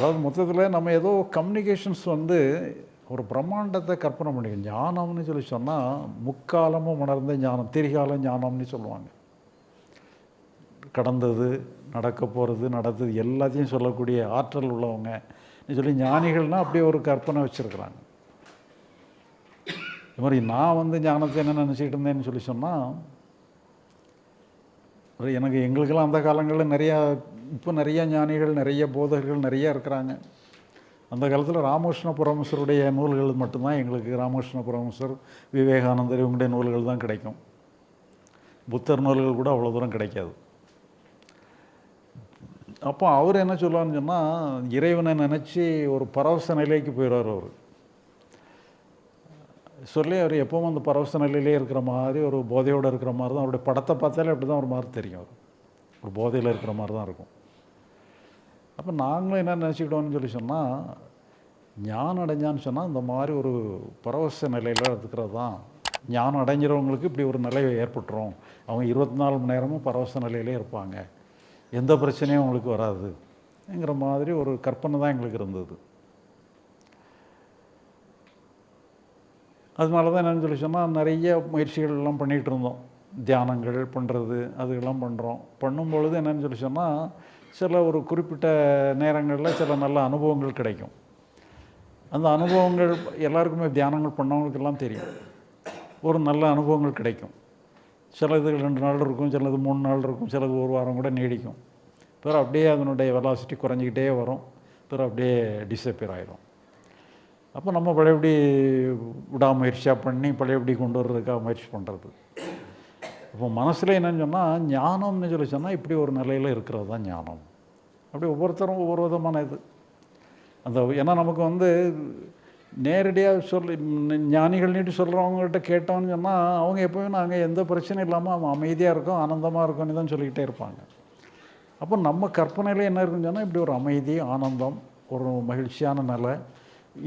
அதாவது மொத்தத்தில் நம்ம ஏதோ கம்யூனிகேஷன்ஸ் வந்து ஒரு பிரம்மாண்டத்தை கற்பனை பண்ணிக்கணும் ஞானம்னு சொல்லி சொன்னால் முக்காலமும் உணர்ந்த ஞானம் திரிகால ஞானம்னு சொல்லுவாங்க. கடந்தது நடக்க போகிறது நடந்தது எல்லாத்தையும் சொல்லக்கூடிய ஆற்றல் உள்ளவங்க. சொல்லி ஞானிகள்னால் அப்படியே ஒரு கற்பனை வச்சுருக்குறாங்க. இது மாதிரி நான் வந்து ஞானத்தை என்ன நினச்சிக்கிட்டு இருந்தேன்னு சொல்லி சொன்னால் எனக்கு எங்களுக்கெல்லாம் அந்த காலங்களில் நிறையா இப்போ நிறைய ஞானிகள் நிறைய போதகர்கள் நிறைய இருக்கிறாங்க. அந்த காலத்தில் ராமகிருஷ்ண பரமசருடைய நூல்கள் மட்டும்தான் எங்களுக்கு. ராமகிருஷ்ண பரமசர் விவேகானந்தர் இவங்களுடைய நூல்கள் தான் கிடைக்கும். புத்தர் நூல்கள் கூட அவ்வளோ தூரம் கிடைக்காது. அப்போ அவர் என்ன சொல்லுவான்னு சொன்னால் இறைவனை நினச்சி ஒரு பரவச நிலைக்கு போயிடுவார் அவர். சொல்லி அவர் எப்பவும் அந்த பரவச நிலையிலே இருக்கிற மாதிரி ஒரு போதையோடு இருக்கிற மாதிரி தான் அவருடைய படத்தை பார்த்தாலே அப்படி தான் ஒரு மாதிரி தெரியும் அவர். ஒரு போதையில் இருக்கிற மாதிரி தான் இருக்கும். அப்போ நாங்களும் என்ன நினச்சிக்கிட்டோம்னு சொல்லி சொன்னால் ஞானம் அடைஞ்சான்னு சொன்னால் இந்த மாதிரி ஒரு பரவச நிலையில் இருக்கிறது தான். ஞானம் அடைஞ்சிறவங்களுக்கு இப்படி ஒரு நிலை ஏற்பட்டுரும். அவங்க இருபத்தி நாலு மணி நேரமும் பரவச நிலையிலே இருப்பாங்க. எந்த பிரச்சனையும் அவங்களுக்கு வராதுங்கிற மாதிரி ஒரு கற்பனை தான் எங்களுக்கு இருந்தது. அதனால தான் என்னென்னு சொல்லி சொன்னால் நிறைய முயற்சிகள் எல்லாம் பண்ணிகிட்டு இருந்தோம் தியானங்கள் பண்ணுறது அதுக்கெல்லாம் பண்ணுறோம் பண்ணும் பொழுது சொல்லி சொன்னால் சில ஒரு குறிப்பிட்ட நேரங்களில் சில நல்ல அனுபவங்கள் கிடைக்கும். அந்த அனுபவங்கள் எல்லாருக்குமே தியானங்கள் பண்ணவங்களுக்கெல்லாம் தெரியும். ஒரு நல்ல அனுபவங்கள் கிடைக்கும். சில இது ரெண்டு நாள் இருக்கும் சிலது மூணு நாள் இருக்கும் சிலது ஒரு வாரம் கூட நீடிக்கும். பிறகு அப்படியே அதனுடைய வெலாசிட்டி குறைஞ்சிக்கிட்டே வரும். பிறகு அப்படியே டிஸப்பியர் ஆயிடும் அப்போ நம்ம பழையபடி விடாமுயற்சியாக பண்ணி பழையபடி கொண்டு வர்றதுக்காக முயற்சி பண்ணுறது இப்போ மனசில் என்னன்னு சொன்னால் ஞானம்னு சொல்லி சொன்னால் இப்படி ஒரு நிலையில் இருக்கிறது தான் ஞானம். அப்படி ஒவ்வொருத்தரும் ஒவ்வொரு விதமான இது. அந்த ஏன்னா நமக்கு வந்து நேரடியாக சொல்லி ஞானிகள் நீட்டு சொல்கிறவங்ககிட்ட கேட்டோம்னு சொன்னால் அவங்க எப்போவும் நாங்கள் எந்த பிரச்சனையும் இல்லாமல் அவன் அமைதியாக இருக்கோம் ஆனந்தமாக இருக்கும்னு தான் சொல்லிக்கிட்டே இருப்பாங்க. அப்போ நம்ம கற்பனையில் என்ன இருக்குன்னு சொன்னால் இப்படி ஒரு அமைதி ஆனந்தம் ஒரு மகிழ்ச்சியான நிலை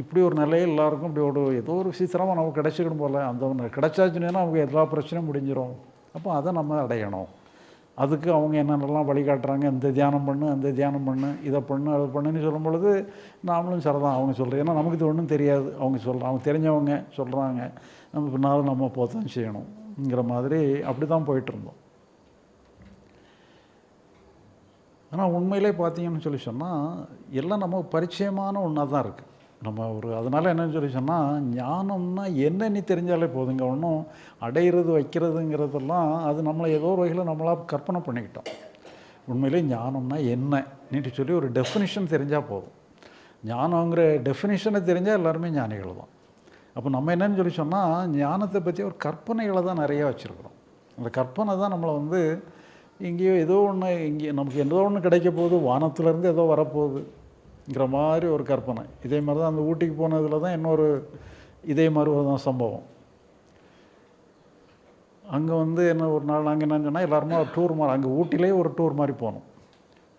இப்படி ஒரு நிலையில் எல்லாருக்கும் இப்படி ஒரு ஏதோ ஒரு சீக்கிரமாக நமக்கு கிடைச்சிக்கணும் போல். அந்த ஒன்று கிடைச்சாச்சுன்னா அவங்க எல்லா பிரச்சனையும் முடிஞ்சிடும் அப்போ அதை நம்ம அடையணும். அதுக்கு அவங்க என்னென்னலாம் வழிகாட்டுறாங்க? இந்த தியானம் பண்ணு அந்த தியானம் பண்ணு இதை பண்ணு அதை பண்ணுன்னு சொல்லும் பொழுது நாமளும் சரிதான் அவங்க சொல்கிறோம் ஏன்னா நமக்கு இது ஒன்றும் தெரியாது. அவங்க சொல்கிறாங்க அவங்க தெரிஞ்சவங்க சொல்கிறாங்க நம்ம பின்னாலும் நம்ம போத்தான் செய்யணுங்கிற மாதிரி அப்படி தான் போயிட்டு இருந்தோம். ஆனால் உண்மையிலே பார்த்தீங்கன்னு சொல்லி சொன்னால் எல்லாம் நமக்கு பரிச்சயமான ஒன்றா தான் இருக்குது நம்ம ஒரு அதனால் என்னன்னு சொல்லி சொன்னால் ஞானம்னா என்னன்னு தெரிஞ்சாலே போதுங்க. ஒன்றும் அடையிறது வைக்கிறதுங்கிறதெல்லாம் அது நம்மளை ஏதோ ஒரு வகையில் நம்மளாக கற்பனை பண்ணிக்கிட்டோம். உண்மையிலே ஞானம்னா என்ன நீட்டு சொல்லி ஒரு டெஃபினிஷன் தெரிஞ்சால் போதும். ஞானங்கிற டெஃபினிஷனை தெரிஞ்சால் எல்லாருமே ஞானிகள் தான். அப்போ நம்ம என்னன்னு சொல்லி சொன்னால் ஞானத்தை பற்றி ஒரு கற்பனைகளை தான் நிறையா வச்சுருக்குறோம். அந்த கற்பனை தான் நம்மளை வந்து எங்கேயோ ஏதோ ஒன்று இங்கே நமக்கு ஏதோ ஒன்று கிடைக்க போகுது வானத்துலேருந்து ஏதோ வரப்போகுது. ங்கிற மாதிரி ஒரு கற்பனை. இதே மாதிரி தான் அந்த ஊட்டிக்கு போனதில் தான் இன்னொரு இதே மாதிரி ஒரு தான் சம்பவம். அங்கே வந்து என்ன ஒரு நாள் நாங்கள் என்ன சொன்னால் எல்லாருமே ஒரு டூர் மாதிரி அங்கே ஊட்டிலே ஒரு டூர் மாதிரி போனோம்.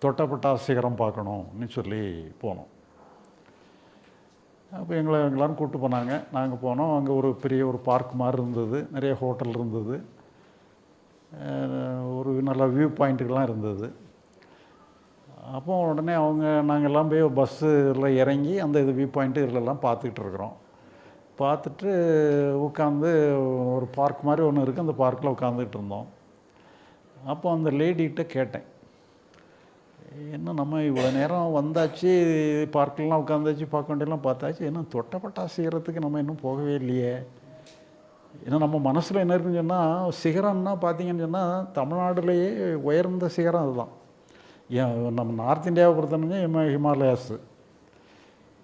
தொட்டப்பட்டா சிகரம் பார்க்கணும்னு சொல்லி போனோம். அப்போ எங்களை எங்களாரும் கூப்பிட்டு போனாங்க. நாங்கள் போனோம். அங்கே ஒரு பெரிய ஒரு பார்க் மாதிரி இருந்தது. நிறைய ஹோட்டல் இருந்தது. ஒரு நல்ல வியூ பாயிண்ட்டுகள்லாம் இருந்தது. அப்போ உடனே அவங்க நாங்கள் எல்லாம் போய் பஸ்ஸில் இறங்கி அந்த இது வியூ பாயிண்ட்டு இதிலெல்லாம் பார்த்துக்கிட்டு இருக்கிறோம். பார்த்துட்டு உட்காந்து ஒரு பார்க் மாதிரி ஒன்று இருக்குது அந்த பார்க்கில் உட்காந்துக்கிட்டு இருந்தோம். அப்போ அந்த லேடிகிட்ட கேட்டேன். என்ன நம்ம இவ்வளோ நேரம் வந்தாச்சு? பார்க்கெலாம் உட்காந்தாச்சு பார்க்க வேண்டியெல்லாம் பார்த்தாச்சு. என்ன தொட்டப்பட்டா சிகரத்துக்கு நம்ம இன்னும் போகவே இல்லையே? ஏன்னா நம்ம மனசில் என்ன இருக்குன்னு சொன்னால் சிகரம்னா பார்த்தீங்கன்னு சொன்னால் தமிழ்நாடுலேயே உயர்ந்த சிகரம் அதுதான். நம்ம நார்த் இந்தியாவை பொறுத்தவரைக்கும் ஹிமா ஹிமாலயாஸு.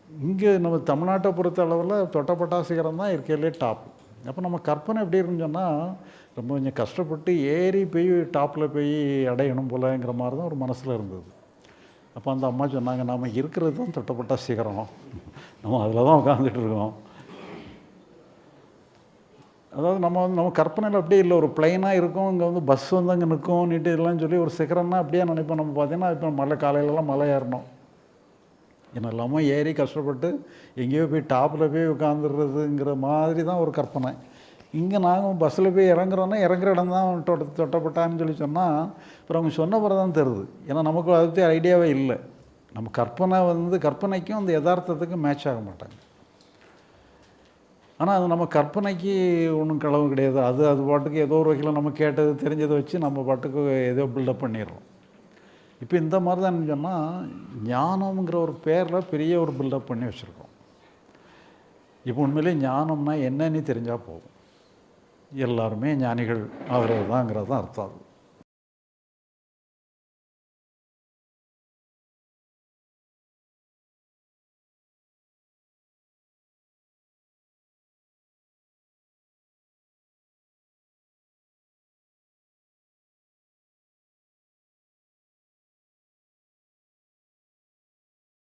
இங்கே நம்ம தமிழ்நாட்டை பொறுத்த அளவில் தொட்டப்பட்டா சிகரம் தான் இருக்கையிலே டாப். அப்போ நம்ம கற்பனை எப்படி இருக்குன்னு சொன்னால் ரொம்ப கொஞ்சம் கஷ்டப்பட்டு ஏறி போய் டாப்பில் போய் அடையணும் போலங்கிற மாதிரி தான் ஒரு மனசில் இருந்தது. அப்போ அந்த அம்மா சொன்னாங்க நாம் இருக்கிறது தான் தொட்டப்பட்ட சிகரம் நம்ம அதில் தான் உட்காந்துட்டு இருக்கோம். அதாவது நம்ம வந்து நம்ம கற்பனையில் அப்படியே இல்லை. ஒரு பிளைனாக இருக்கும். இங்கே வந்து பஸ் வந்து அங்கே நிற்கும் நீட்டு இதெல்லாம் சொல்லி ஒரு சிகரம்னா அப்படியே நினைப்போம். நம்ம பார்த்தீங்கன்னா இப்போ மலை காலையிலலாம் மலை ஏறணும். என்னெல்லாமோ ஏறி கஷ்டப்பட்டு எங்கேயோ போய் டாப்பில் போய் உட்காந்துடுறதுங்கிற மாதிரி தான் ஒரு கற்பனை. இங்கே நாங்கள் பஸ்ஸில் போய் இறங்குறோன்னா இறங்குற இடம் தான் தொட்ட தொட்டப்பட்டான்னு சொல்லி சொன்னால் அப்புறம் அவங்க சொன்ன பிறகு தான் தெரியுது. ஏன்னா நமக்கு அதை பற்றி ஐடியாவே இல்லை. நம்ம கற்பனை வந்து கற்பனைக்கும் அந்த யதார்த்தத்துக்கும் மேட்ச் ஆக மாட்டாங்க. ஆனால் அது நம்ம கற்பனைக்கு ஒன்றும் களவு கிடையாது. அது அது பாட்டுக்கு ஏதோ ஒரு வகையில் நம்ம கேட்டது தெரிஞ்சதை வச்சு நம்ம பாட்டுக்கு ஏதோ பில்டப் பண்ணிடுறோம். இப்போ இந்த மாதிரி தான் சொன்னால் ஞானம்ங்கிற ஒரு பேரில் பெரிய ஒரு பில்டப் பண்ணி வச்சுருக்கோம். இப்போ உண்மையிலே ஞானம்னா என்னன்னு தெரிஞ்சால் போதும். எல்லாருமே ஞானிகள் ஆகிறது தாங்கிறது தான் அர்த்தம் அது.